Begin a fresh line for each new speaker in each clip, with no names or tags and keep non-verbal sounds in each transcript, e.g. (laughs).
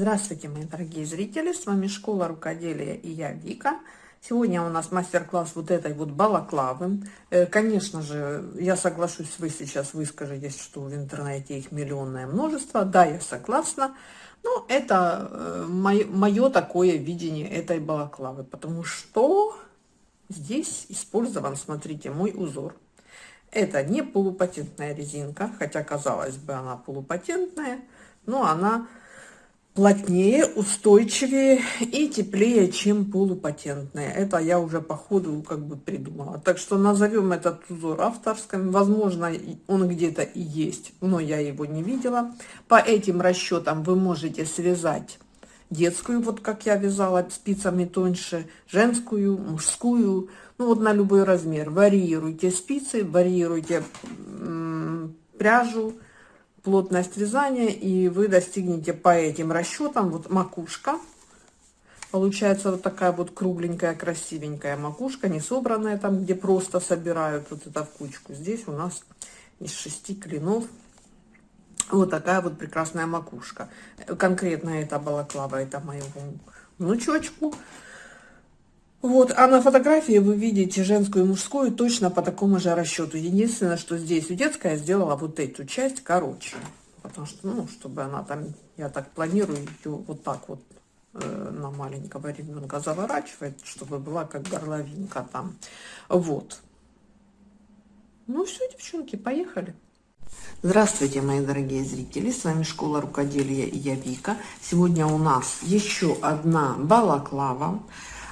Здравствуйте, мои дорогие зрители! С вами Школа Рукоделия и я Вика. Сегодня у нас мастер-класс вот этой вот балаклавы. Э, конечно же, я соглашусь, вы сейчас выскажетесь, что в интернете их миллионное множество. Да, я согласна. Но это мое, мое такое видение этой балаклавы, потому что здесь использован, смотрите, мой узор. Это не полупатентная резинка, хотя, казалось бы, она полупатентная, но она плотнее, устойчивее и теплее, чем полупатентные. Это я уже по ходу как бы придумала. Так что назовем этот узор авторским. Возможно, он где-то и есть, но я его не видела. По этим расчетам вы можете связать детскую, вот как я вязала спицами тоньше, женскую, мужскую, ну вот на любой размер. Варьируйте спицы, варьируйте пряжу, плотность вязания, и вы достигнете по этим расчетам, вот макушка, получается вот такая вот кругленькая, красивенькая макушка, не собранная там, где просто собирают вот это в кучку. Здесь у нас из шести клинов вот такая вот прекрасная макушка. Конкретно это балаклава, это моему внучочку. Вот, а на фотографии вы видите женскую и мужскую точно по такому же расчету. Единственное, что здесь у детская сделала вот эту часть короче. Потому что, ну, чтобы она там, я так планирую ее вот так вот э, на маленького ребенка заворачивать, чтобы была как горловинка там. Вот. Ну все, девчонки, поехали. Здравствуйте, мои дорогие зрители, с вами Школа Рукоделия и я Вика. Сегодня у нас еще одна балаклава.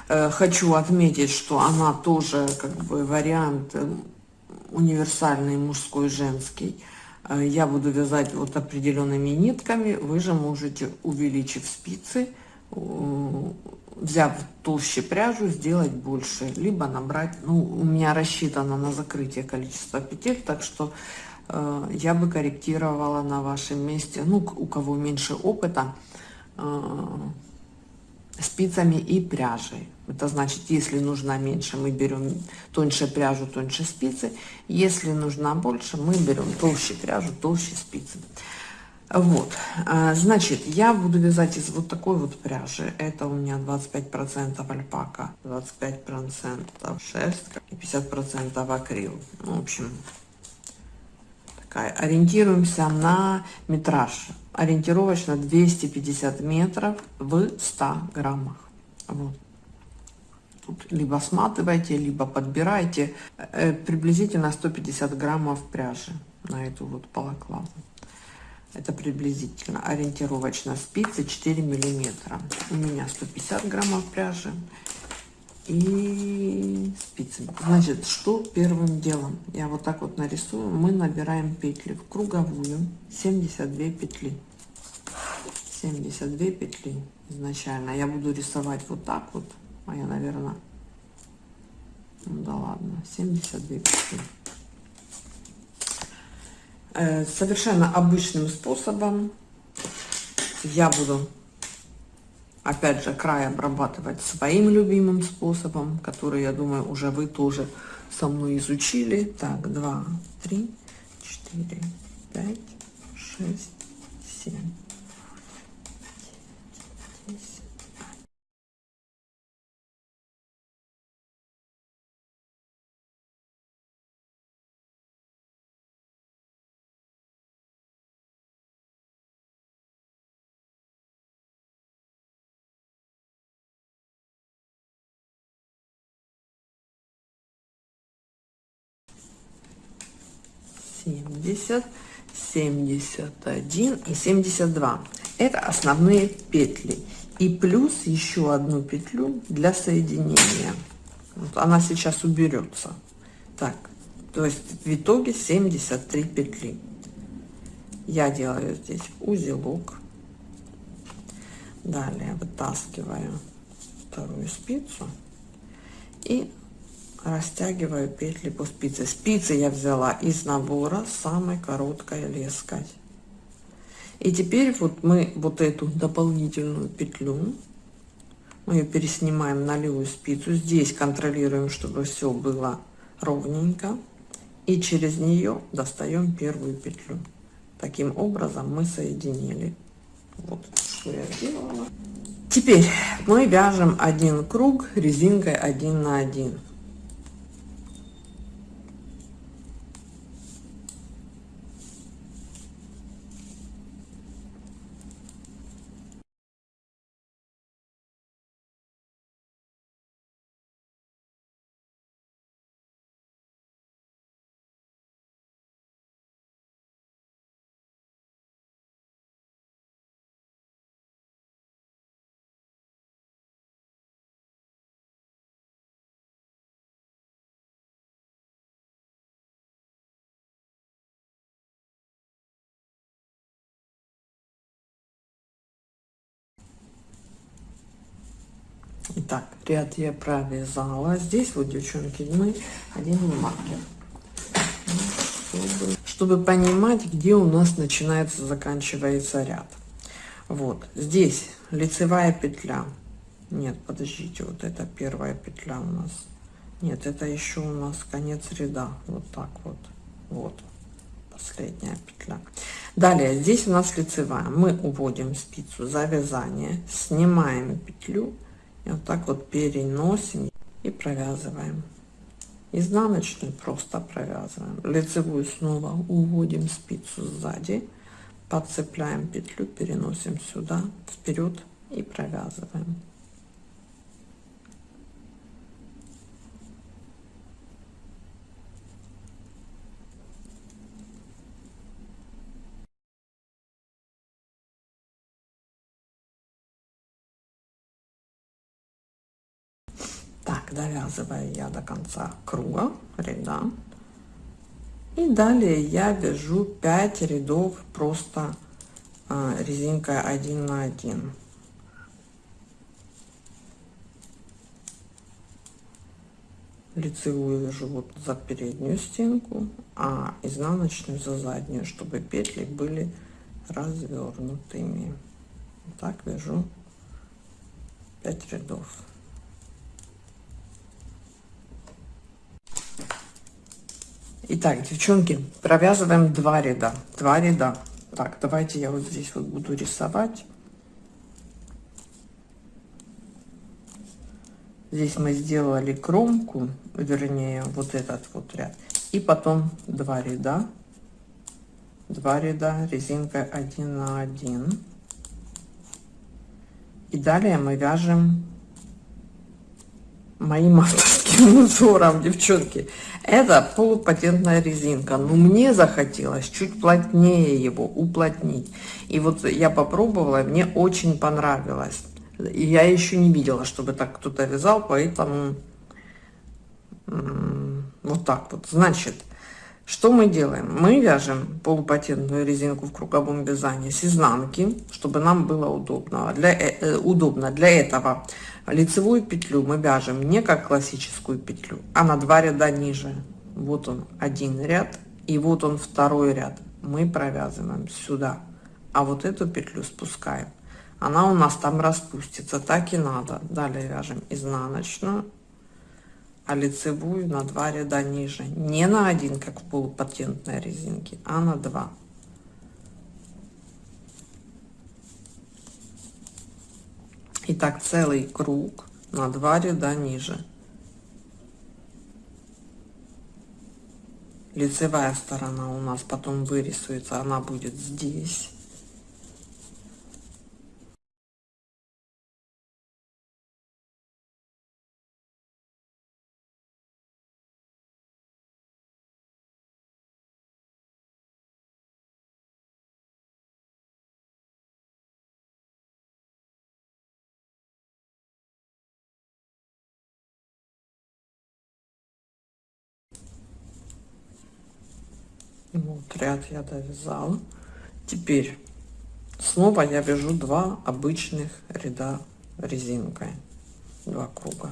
Э, хочу отметить, что она тоже как бы вариант э, универсальный мужской, женский. Э, я буду вязать вот определенными нитками. Вы же можете, увеличив спицы, взяв толще пряжу, сделать больше. Либо набрать, ну, у меня рассчитано на закрытие количества петель, так что я бы корректировала на вашем месте, ну, у кого меньше опыта, спицами и пряжей. Это значит, если нужна меньше, мы берем тоньше пряжу, тоньше спицы. Если нужна больше, мы берем толще пряжу, толще спицы. Вот, а, значит, я буду вязать из вот такой вот пряжи. Это у меня 25% альпака, 25% шерстка и 50% акрил. В общем, такая. Ориентируемся на метраж ориентировочно 250 метров в 100 граммах. Вот. Тут либо сматывайте, либо подбирайте э, приблизительно 150 граммов пряжи на эту вот балаклаву. Это приблизительно ориентировочно спицы 4 миллиметра. У меня 150 граммов пряжи и спицами. Значит, что первым делом? Я вот так вот нарисую. Мы набираем петли в круговую 72 петли. 72 петли изначально. Я буду рисовать вот так вот. А я, наверное, ну да ладно, 72 петли. Э, совершенно обычным способом я буду опять же край обрабатывать своим любимым способом, который, я думаю, уже вы тоже со мной изучили. Так, 2, 3, 4, 5, 6, 7. 70, 71 и 72. Это основные петли. И плюс еще одну петлю для соединения. Вот она сейчас уберется. Так, то есть в итоге 73 петли. Я делаю здесь узелок. Далее вытаскиваю вторую спицу и растягиваю петли по спице. Спицы я взяла из набора самой короткой леской. И теперь вот мы вот эту дополнительную петлю мы ее переснимаем на левую спицу. Здесь контролируем чтобы все было ровненько. И через нее достаем первую петлю. Таким образом мы соединили. Вот что я сделала. Теперь мы вяжем один круг резинкой 1 на 1. Итак, ряд я провязала. Здесь вот, девчонки, мы один маркер. Чтобы, чтобы понимать, где у нас начинается, заканчивается ряд. Вот, здесь лицевая петля. Нет, подождите, вот это первая петля у нас. Нет, это еще у нас конец ряда. Вот так вот. Вот последняя петля. Далее, здесь у нас лицевая. Мы уводим спицу за вязание, снимаем петлю и вот так вот переносим и провязываем. Изнаночную просто провязываем. Лицевую снова уводим спицу сзади, подцепляем петлю, переносим сюда, вперед и провязываем. Довязываю я до конца круга ряда. И далее я вяжу 5 рядов просто а, резинкой 1 на 1 лицевую вяжу вот за переднюю стенку а изнаночную за заднюю чтобы петли были развернутыми. Так вяжу 5 рядов Итак, девчонки, провязываем два ряда. Два ряда. Так, давайте я вот здесь вот буду рисовать. Здесь мы сделали кромку, вернее, вот этот вот ряд. И потом два ряда. Два ряда резинкой 1 на 1. И далее мы вяжем моим авторским (laughs) узором, девчонки. Это полупатентная резинка, но мне захотелось чуть плотнее его уплотнить. И вот я попробовала, мне очень понравилось. И я еще не видела, чтобы так кто-то вязал, поэтому вот так вот. Значит, что мы делаем? Мы вяжем полупатентную резинку в круговом вязании с изнанки, чтобы нам было удобно. Для, э, э удобно. Для этого лицевую петлю мы вяжем не как классическую петлю, а на два ряда ниже. Вот он один ряд и вот он второй ряд. Мы провязываем сюда, а вот эту петлю спускаем. Она у нас там распустится, так и надо. Далее вяжем изнаночную, а лицевую на два ряда ниже. Не на один, как в полупатентной резинке, а на два. И так целый круг на два ряда ниже. Лицевая сторона у нас потом вырисуется, она будет здесь. Вот ряд я довязала. Теперь снова я вяжу два обычных ряда резинкой, два круга.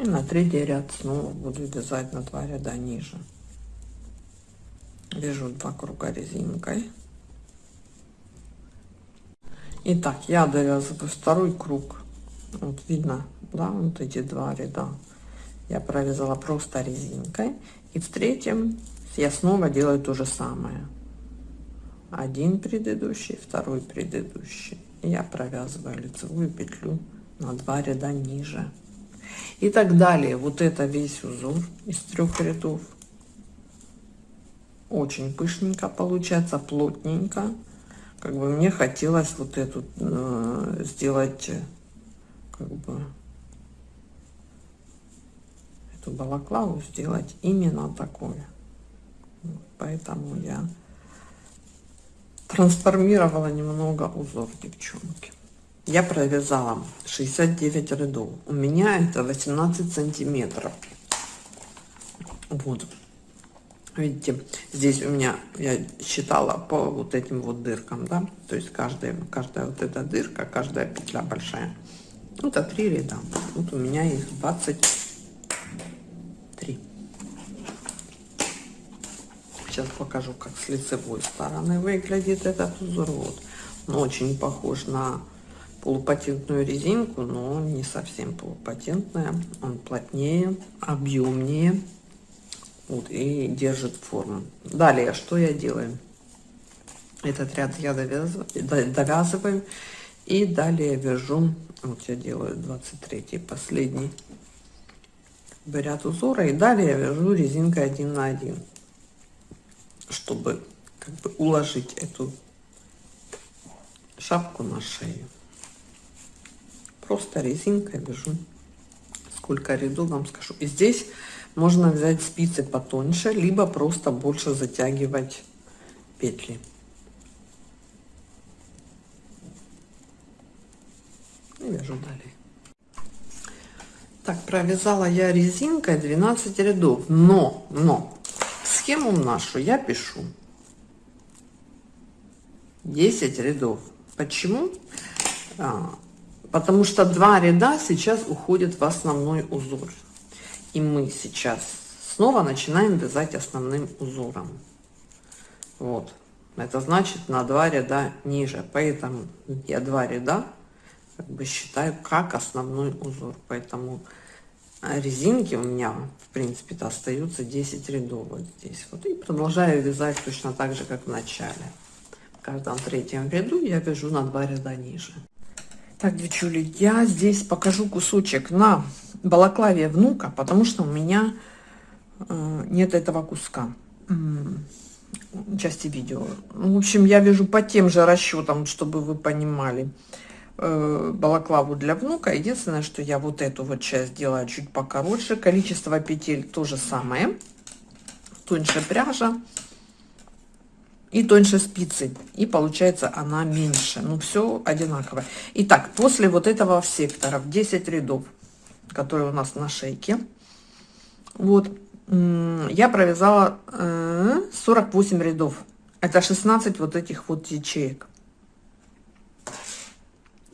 И на третий ряд снова буду вязать на два ряда ниже. Вяжу два круга резинкой. Итак, я довязываю второй круг. Вот видно, да, вот эти два ряда. Я провязала просто резинкой. И в третьем я снова делаю то же самое. Один предыдущий второй предыдущий. Я провязываю лицевую петлю на два ряда ниже. И так далее. Вот это весь узор из трех рядов. Очень пышненько получается плотненько. Как бы мне хотелось вот эту э, сделать как бы эту балаклаву сделать именно такое поэтому я трансформировала немного узор девчонки. Я провязала 69 рядов. У меня это 18 сантиметров. Вот. Видите здесь у меня я считала по вот этим вот дыркам да? То есть каждая каждая вот эта дырка каждая петля большая. Это три ряда. Вот у меня их 23 сейчас покажу как с лицевой стороны выглядит этот узор вот он очень похож на полупатентную резинку но не совсем полупатентная. Он плотнее объемнее. Вот, и держит форму. Далее что я делаю? Этот ряд я довязываю, довязываю. И далее вяжу вот я делаю 23 последний ряд узора. И далее вяжу резинкой один на один чтобы как бы уложить эту шапку на шею. Просто резинкой вяжу сколько рядов вам скажу. И здесь можно взять спицы потоньше либо просто больше затягивать петли. И вяжу далее. Так провязала я резинкой 12 рядов но но схему нашу я пишу. 10 рядов. Почему? А, потому что два ряда сейчас уходят в основной узор. И мы сейчас снова начинаем вязать основным узором. Вот. Это значит на два ряда ниже. Поэтому я два ряда как бы считаю как основной узор. Поэтому а, резинки у меня в принципе то остаются 10 рядов вот здесь вот. И продолжаю вязать точно так же как в начале. В каждом третьем ряду я вяжу на два ряда ниже. Так, девчули, я здесь покажу кусочек на балаклаве внука, потому что у меня э, нет этого куска части видео. В общем, я вяжу по тем же расчетам, чтобы вы понимали балаклаву для внука. Единственное, что я вот эту вот часть делаю чуть покороче. Количество петель то же самое. Тоньше пряжа. И тоньше спицы. И получается она меньше. Ну все одинаково. Итак, после вот этого сектора в 10 рядов которые у нас на шейке. Вот. Я провязала 48 э, рядов. Это 16 вот этих вот ячеек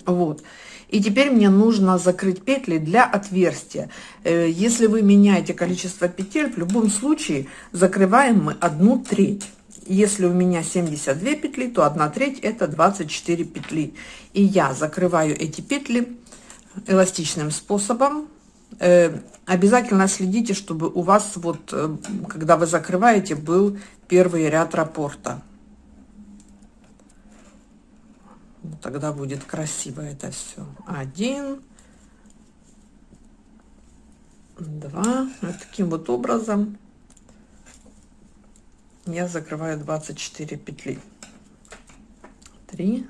вот и теперь мне нужно закрыть петли для отверстия э, если вы меняете количество петель в любом случае закрываем мы одну треть если у меня 72 петли, то 1 треть это 24 петли. И я закрываю эти петли эластичным способом. Э, обязательно следите, чтобы у вас вот, э, когда вы закрываете, был первый ряд раппорта. Тогда будет красиво это все. Один, два, вот таким вот образом я закрываю 24 петли. 3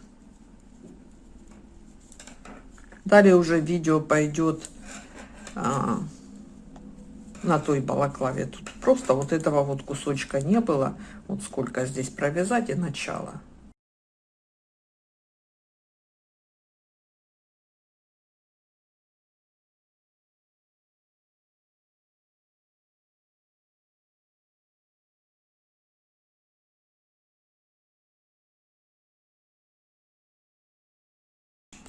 далее уже видео пойдет а, на той балаклаве. Тут просто вот этого вот кусочка не было. Вот сколько здесь провязать и начало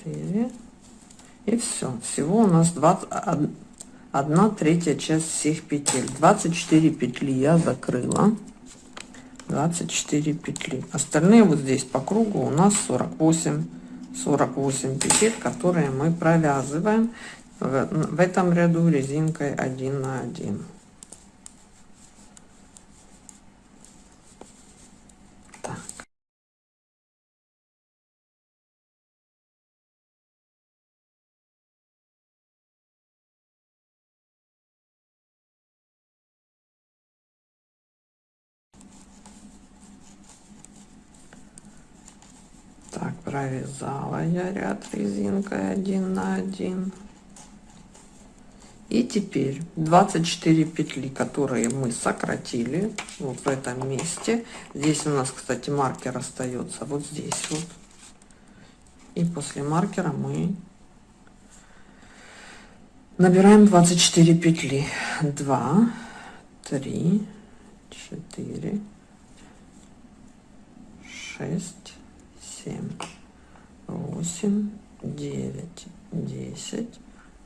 4 и все всего у нас 20 1 третья часть всех петель. 24 петли я закрыла. 24 петли. Остальные вот здесь по кругу у нас 48 48 петель которые мы провязываем в, в этом ряду резинкой 1 на 1 Так, провязала я ряд резинкой один на один. И теперь 24 петли, которые мы сократили вот в этом месте. Здесь у нас, кстати, маркер остается вот здесь вот. И после маркера мы набираем 24 петли. 2, 3, 4, 6, 7, 8, 9, 10,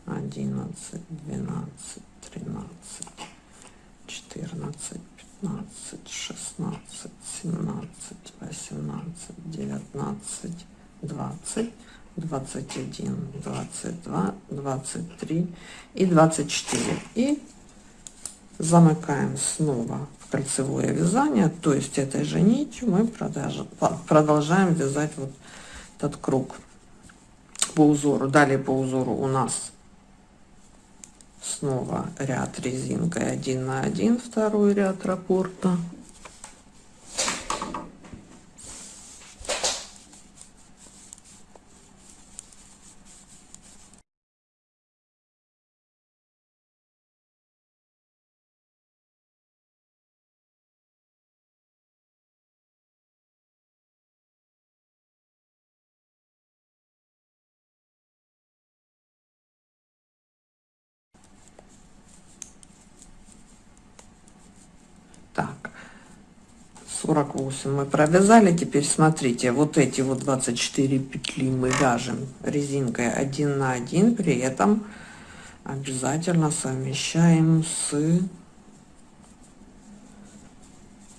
одиннадцать, двенадцать, тринадцать, четырнадцать, пятнадцать, шестнадцать, семнадцать, восемнадцать, девятнадцать, двадцать, двадцать один, двадцать два, двадцать три и двадцать четыре. И замыкаем снова в кольцевое вязание, то есть этой же нитью мы продолжаем вязать вот этот круг по узору. Далее по узору у нас снова ряд резинкой один на один второй ряд раппорта Так, 48 мы провязали. Теперь смотрите, вот эти вот 24 петли мы вяжем резинкой 1 на 1. При этом обязательно совмещаем с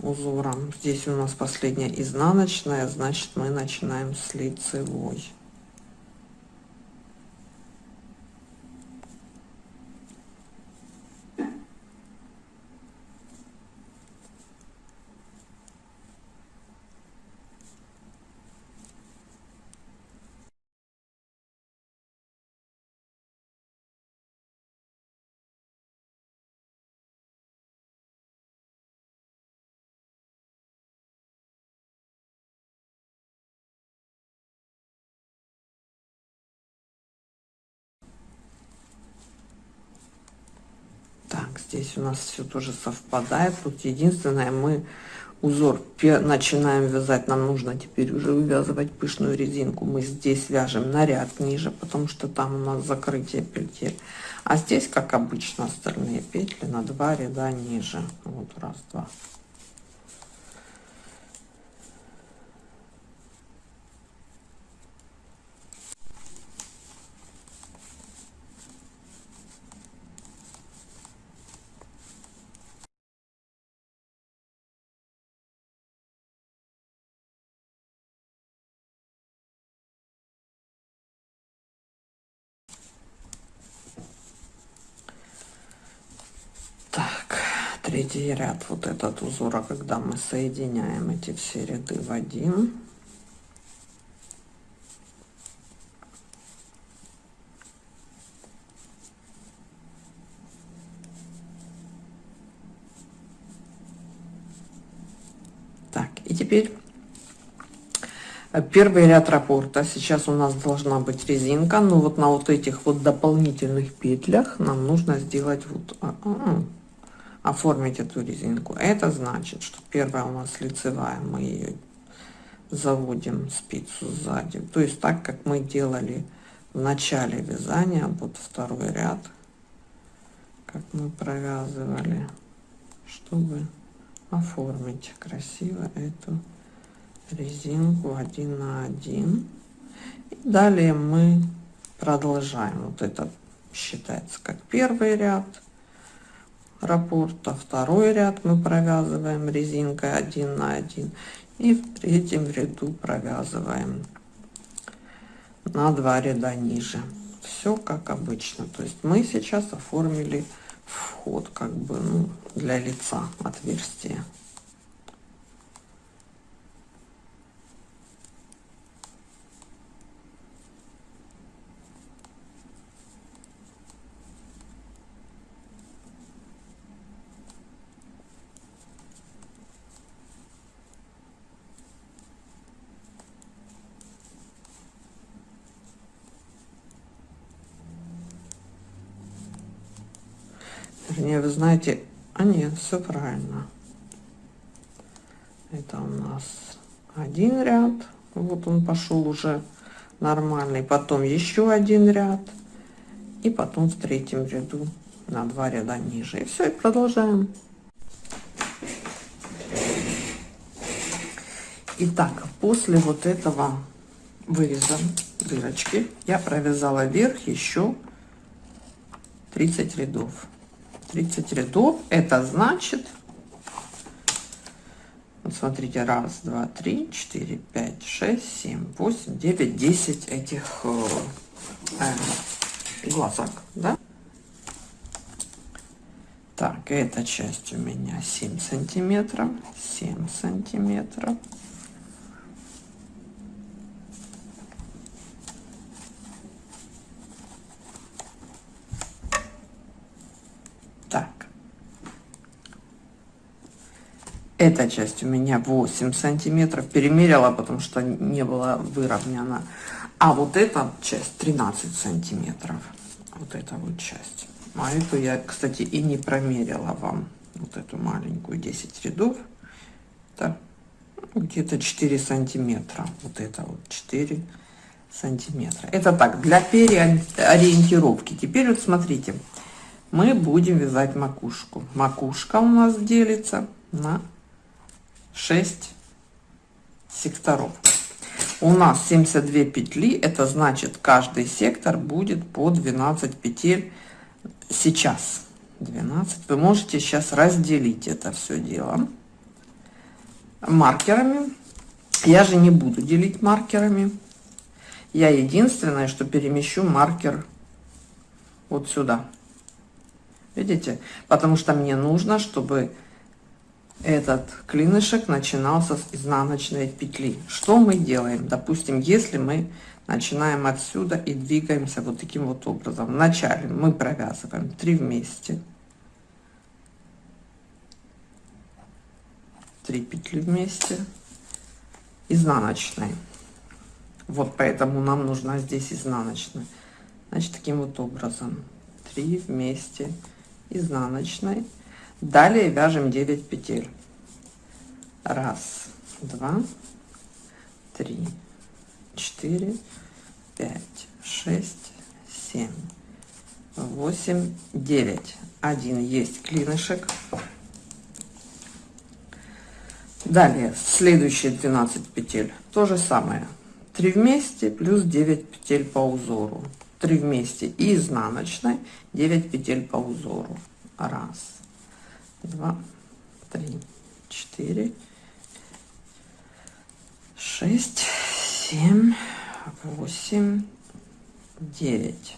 узором. Здесь у нас последняя изнаночная, значит мы начинаем с лицевой. Здесь у нас все тоже совпадает. Тут единственное мы узор начинаем вязать. Нам нужно теперь уже вывязывать пышную резинку. Мы здесь вяжем на ряд ниже потому что там у нас закрытие петель. А здесь как обычно остальные петли на два ряда ниже. Вот раз два третий ряд. Вот этот узора когда мы соединяем эти все ряды в один. Так и теперь первый ряд раппорта. Сейчас у нас должна быть резинка но вот на вот этих вот дополнительных петлях нам нужно сделать вот а, а, а оформить эту резинку. Это значит, что первая у нас лицевая, мы ее заводим спицу сзади. То есть так, как мы делали в начале вязания, вот второй ряд, как мы провязывали, чтобы оформить красиво эту резинку один на один. И далее мы продолжаем. Вот это считается как первый ряд раппорта второй ряд мы провязываем резинкой 1 на 1 и в третьем ряду провязываем на два ряда ниже. Все как обычно. То есть мы сейчас оформили вход как бы ну, для лица отверстие Вернее, вы знаете, а нет, все правильно. Это у нас один ряд. Вот он пошел уже нормальный. Потом еще один ряд. И потом в третьем ряду на два ряда ниже. И все, и продолжаем. Итак, после вот этого выреза дырочки я провязала вверх еще 30 рядов 30 рядов. Это значит вот смотрите раз два три четыре пять шесть семь восемь девять десять этих э, э, глазок да? Так эта часть у меня 7 сантиметров 7 сантиметров эта часть у меня 8 сантиметров перемерила потому что не было выровнена. А вот эта часть 13 сантиметров. Вот эта вот часть. А эту я кстати и не промерила вам. Вот эту маленькую 10 рядов. Так где-то 4 сантиметра. Вот это вот 4 сантиметра. Это так для переориентировки. Теперь вот смотрите. Мы будем вязать макушку. Макушка у нас делится на 6 секторов. У нас 72 петли, это значит каждый сектор будет по 12 петель сейчас. 12. Вы можете сейчас разделить это все дело маркерами. Я же не буду делить маркерами. Я единственное, что перемещу маркер вот сюда. Видите? Потому что мне нужно, чтобы этот клинышек начинался с изнаночной петли. Что мы делаем? Допустим, если мы начинаем отсюда и двигаемся вот таким вот образом. Вначале мы провязываем 3 вместе. 3 петли вместе. Изнаночной. Вот поэтому нам нужна здесь изнаночная. Значит, таким вот образом. 3 вместе изнаночной далее вяжем 9 петель. Раз два три четыре пять шесть семь восемь девять. Один есть клинышек. Далее следующие 12 петель. То же самое. 3 вместе плюс 9 петель по узору. 3 вместе и изнаночной 9 петель по узору. Раз два, три, четыре, шесть, семь, восемь, девять.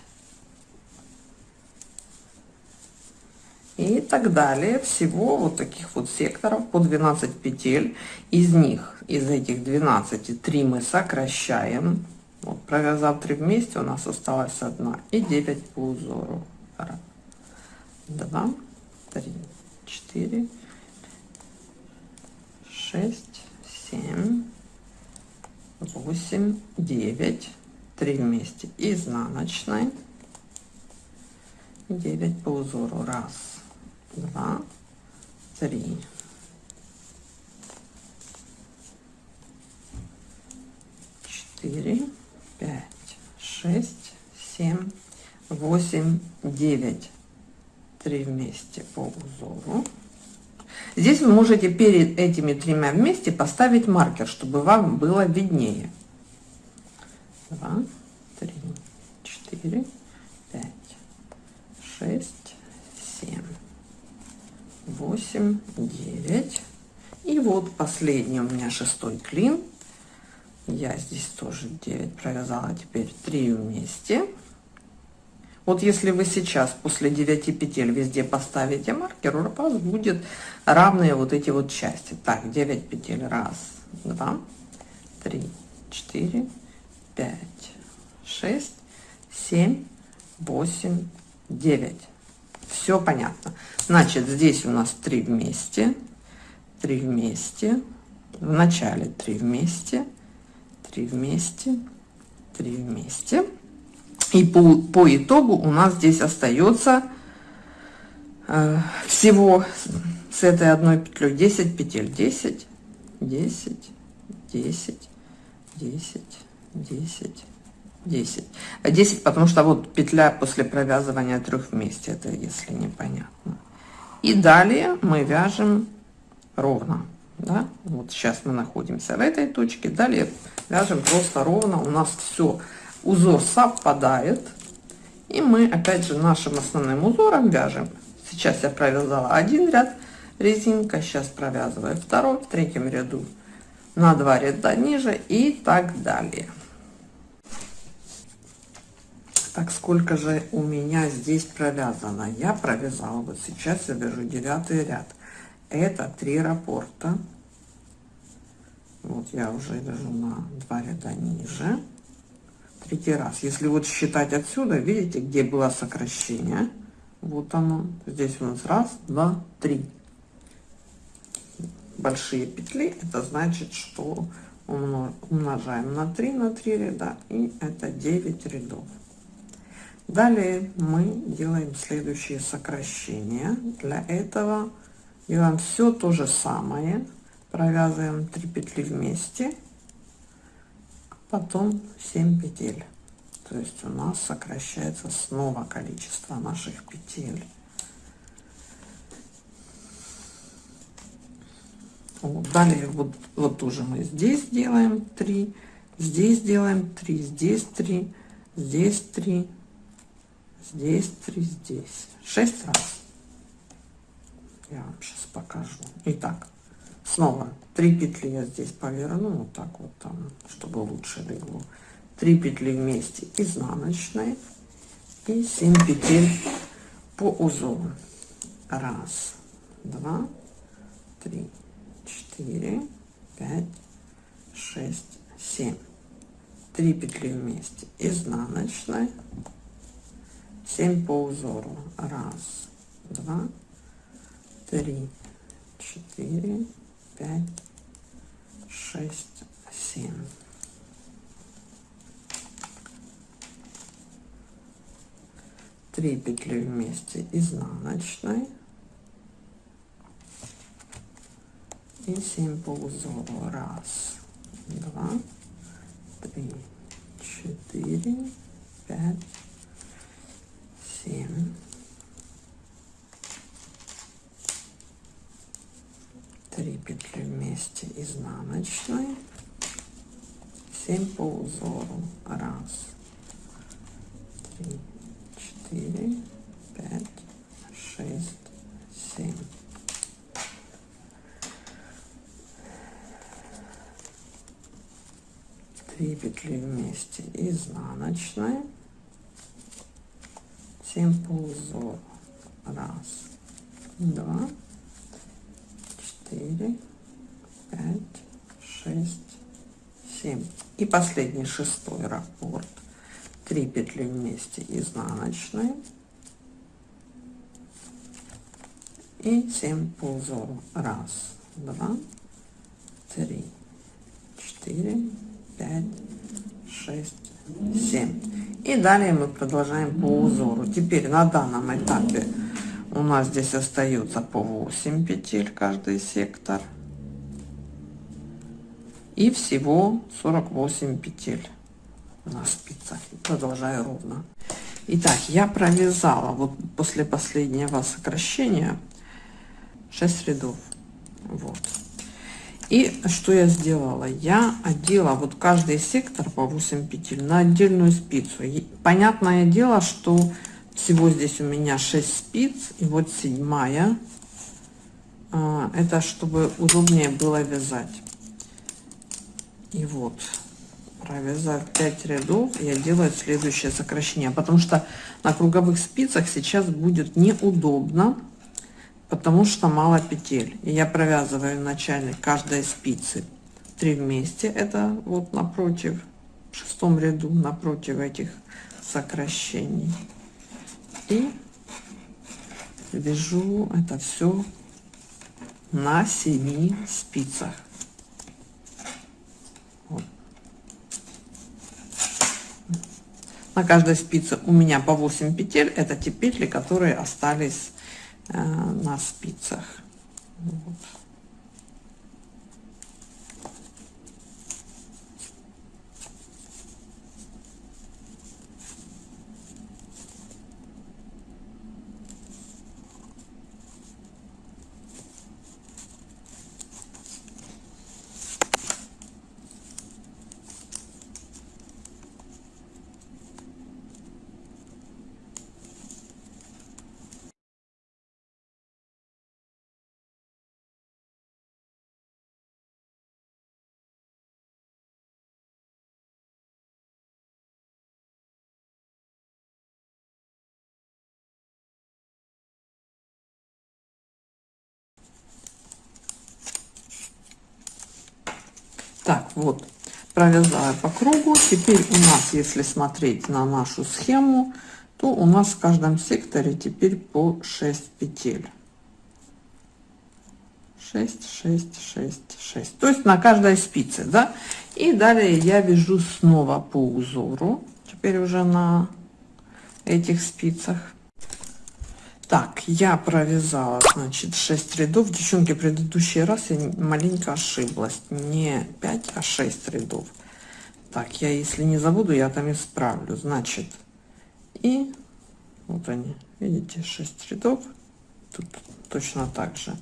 И так далее. Всего вот таких вот секторов по 12 петель. Из них, из этих 12, 3 мы сокращаем. Вот, провязав 3 вместе, у нас осталась одна. И 9 по узору. 2, 3, четыре, шесть, семь, восемь, девять, три вместе. Изнаночной, девять по узору, раз, два, три, четыре, пять, шесть, семь, восемь, девять. 3 вместе по узору. Здесь вы можете перед этими тремя вместе поставить маркер, чтобы вам было виднее. 2, 3, 4, 5, 6, 7, 8, 9. И вот последний у меня шестой клин. Я здесь тоже 9 провязала, теперь 3 вместе. Вот если вы сейчас после 9 петель везде поставите маркер, у вас будет равные вот эти вот части. Так, 9 петель. Раз, два, три, четыре, пять, шесть, семь, восемь, девять. Все понятно. Значит, здесь у нас 3 вместе, 3 вместе, в начале 3 вместе, 3 вместе, 3 вместе. И по, по итогу у нас здесь остается э, всего с этой одной петлей 10 петель. 10 10 10 10 10 10 10 потому что вот петля после провязывания трех вместе это если непонятно. И далее мы вяжем ровно да? вот сейчас мы находимся в этой точке. Далее вяжем просто ровно. У нас все узор совпадает и мы опять же нашим основным узором вяжем. Сейчас я провязала один ряд резинка сейчас провязываю второй в третьем ряду на два ряда ниже и так далее. Так сколько же у меня здесь провязано? Я провязала вот сейчас я вяжу девятый ряд. Это три раппорта. Вот я уже вяжу на два ряда ниже третий раз. Если вот считать отсюда видите где было сокращение? Вот оно. Здесь у нас раз два три. Большие петли это значит что умножаем на 3 на 3 ряда и это 9 рядов. Далее мы делаем следующие сокращения. Для этого делаем все то же самое. Провязываем 3 петли вместе потом 7 петель. То есть у нас сокращается снова количество наших петель. Вот, далее вот вот тоже мы здесь делаем 3 здесь делаем 3 здесь 3 здесь 3 здесь 3 здесь. 6 раз. Я вам сейчас покажу. Итак снова 3 петли я здесь поверну вот так вот там чтобы лучше легло. 3 петли вместе изнаночной и 7 петель по узору. Раз два три четыре пять шесть семь. 3 петли вместе изнаночной 7 по узору. Раз два три четыре пять шесть семь. Три петли вместе изнаночной. И 7 по узору. Раз два три четыре пять семь три петли вместе изнаночной. 7 по узору. Раз три четыре пять шесть семь. Три петли вместе изнаночной. 7 по узору. Раз два четыре пять шесть семь. И последний шестой раппорт. 3 петли вместе изнаночной и 7 по узору. Раз два три четыре пять шесть семь. И далее мы продолжаем по узору. Теперь на данном этапе у нас здесь остается по 8 петель каждый сектор. И всего 48 петель на спицах. Продолжаю ровно. Итак, я провязала вот после последнего сокращения 6 рядов. Вот. И что я сделала? Я одела вот каждый сектор по 8 петель на отдельную спицу. И понятное дело что всего здесь у меня 6 спиц и вот седьмая. А, это чтобы удобнее было вязать. И вот провязав 5 рядов я делаю следующее сокращение потому что на круговых спицах сейчас будет неудобно потому что мало петель. И я провязываю начальник каждой спицы 3 вместе это вот напротив в шестом ряду напротив этих сокращений и вяжу это все на 7 спицах на каждой спице у меня по 8 петель это те петли которые остались э, на спицах. Вот. Так, вот, провязала по кругу. Теперь у нас, если смотреть на нашу схему, то у нас в каждом секторе теперь по 6 петель. 6, 6, 6, 6. То есть на каждой спице, да? И далее я вяжу снова по узору. Теперь уже на этих спицах. Так, я провязала, значит, 6 рядов. Девчонки, предыдущий раз я маленько ошиблась. Не 5, а 6 рядов. Так, я если не забуду, я там исправлю. Значит, и вот они, видите, 6 рядов. Тут точно так же.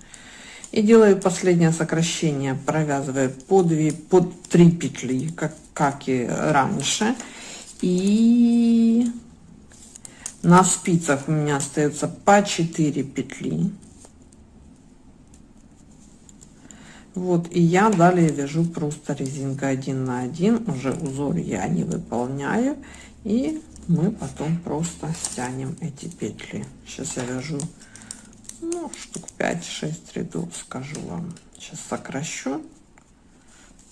И делаю последнее сокращение, провязывая по 2, по 3 петли, как, как и раньше. И на спицах у меня остается по 4 петли. Вот и я далее вяжу просто резинка 1 на 1 уже узор я не выполняю. И мы потом просто стянем эти петли. Сейчас я вяжу ну, штук 5-6 рядов скажу вам. Сейчас сокращу.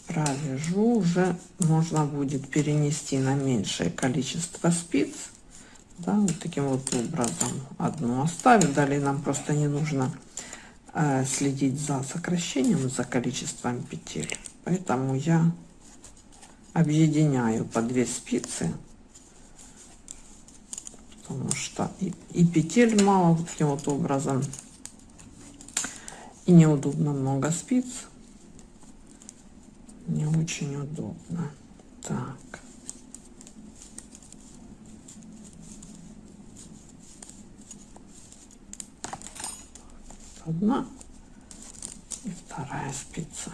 Провяжу. Уже можно будет перенести на меньшее количество спиц да, вот таким вот образом одну оставим. Далее нам просто не нужно э, следить за сокращением за количеством петель. Поэтому я объединяю по две спицы потому что и, и петель мало вот таким вот образом. И неудобно много спиц. Не очень удобно. Так одна и вторая спица.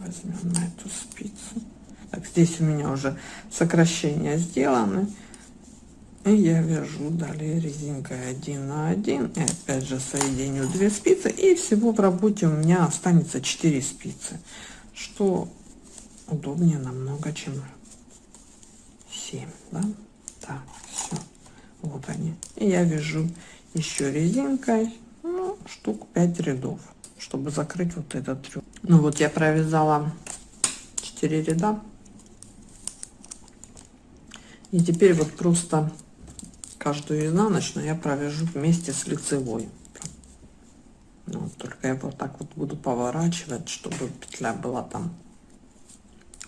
Возьмем на эту спицу. Так, здесь у меня уже сокращения сделаны. И я вяжу далее резинкой 1 на 1 и опять же соединю 2 спицы. И всего в работе у меня останется 4 спицы что удобнее намного чем 7 да? так все вот они. И я вяжу еще резинкой ну, штук 5 рядов чтобы закрыть вот этот трюк ну вот я провязала 4 ряда. И теперь вот просто каждую изнаночную я провяжу вместе с лицевой. Ну, только я вот так вот буду поворачивать чтобы петля была там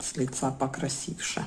с лица покрасивше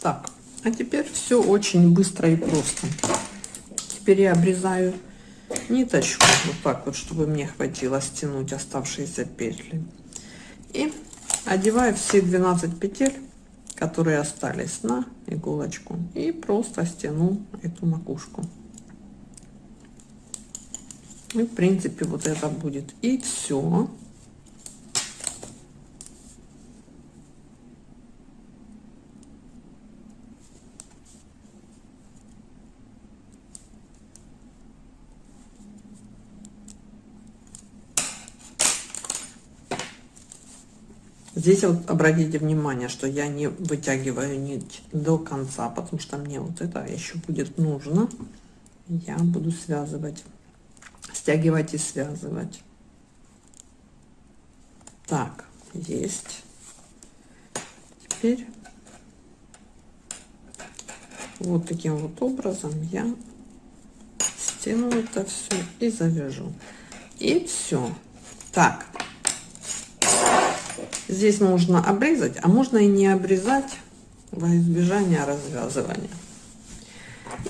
Так, а теперь все очень быстро и просто. Теперь я обрезаю ниточку вот так вот, чтобы мне хватило стянуть оставшиеся петли. И одеваю все 12 петель, которые остались на иголочку. И просто стяну эту макушку. И в принципе вот это будет и все. Здесь вот обратите внимание, что я не вытягиваю нить до конца, потому что мне вот это еще будет нужно. Я буду связывать, стягивать и связывать. Так, есть. Теперь вот таким вот образом я стяну это все и завяжу. И все. Так, Здесь можно обрезать, а можно и не обрезать во избежание развязывания.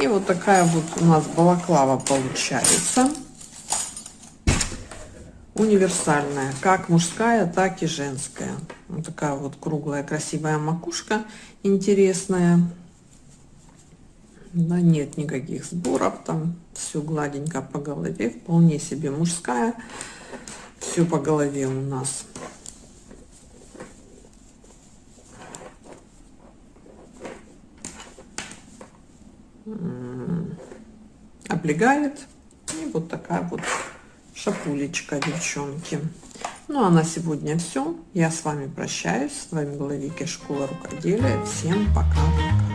И вот такая вот у нас балаклава получается. Универсальная, как мужская, так и женская. Вот такая вот круглая красивая макушка, интересная. Да, нет никаких сборов, там все гладенько по голове, вполне себе мужская. Все по голове у нас облегает. И вот такая вот шапулечка, девчонки. Ну а на сегодня все. Я с вами прощаюсь. С вами была Вики Школа Рукоделия. Всем пока-пока.